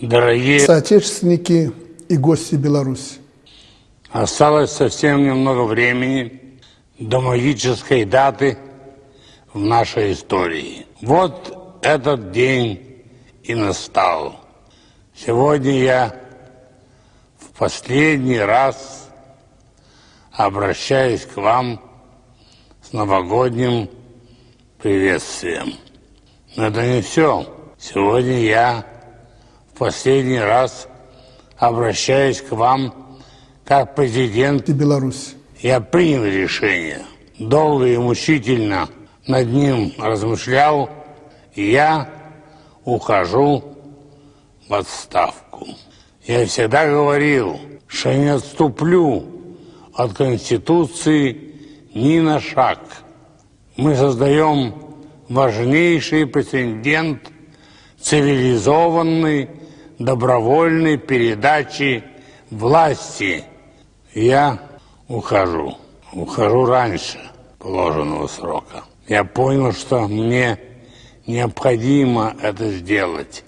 Дорогие соотечественники и гости Беларуси. Осталось совсем немного времени до магической даты в нашей истории. Вот этот день и настал. Сегодня я в последний раз обращаюсь к вам с новогодним приветствием. Но это не все. Сегодня я последний раз обращаюсь к вам как президент Беларуси. Я принял решение, долго и мучительно над ним размышлял, я ухожу в отставку. Я всегда говорил, что не отступлю от Конституции ни на шаг. Мы создаем важнейший прецедент цивилизованной добровольной передачи власти. Я ухожу. Ухожу раньше положенного срока. Я понял, что мне необходимо это сделать.